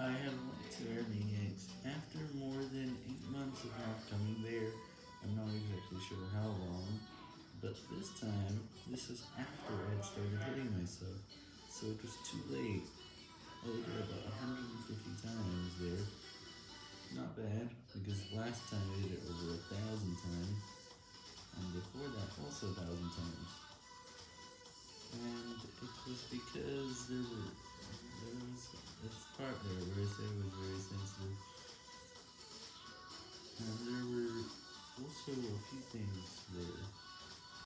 I have went to Airmaniacs after more than 8 months of not coming there. I'm not exactly sure how long, but this time, this was after I had started hitting myself, so it was too late. I did about 150 times there. Not bad, because last time I did it over a thousand times, and before that also a thousand times. And it was because And there were also a few things that.